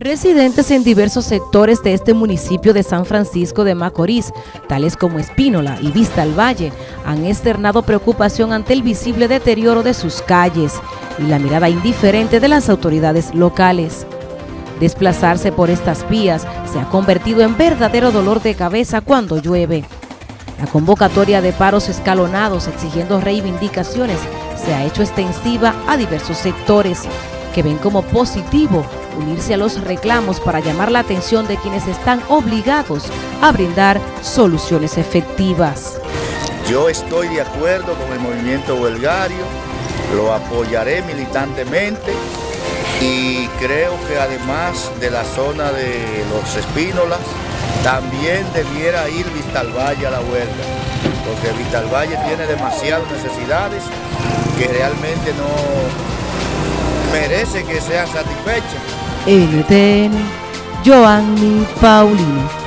Residentes en diversos sectores de este municipio de San Francisco de Macorís, tales como Espínola y Vista al Valle, han externado preocupación ante el visible deterioro de sus calles y la mirada indiferente de las autoridades locales. Desplazarse por estas vías se ha convertido en verdadero dolor de cabeza cuando llueve. La convocatoria de paros escalonados exigiendo reivindicaciones se ha hecho extensiva a diversos sectores que ven como positivo unirse a los reclamos para llamar la atención de quienes están obligados a brindar soluciones efectivas. Yo estoy de acuerdo con el movimiento huelgario, lo apoyaré militantemente y creo que además de la zona de los Espínolas, también debiera ir Vistalvalle a la huelga, porque Vistalvalle tiene demasiadas necesidades que realmente no merece que sean satisfechas. Euren den Joan eta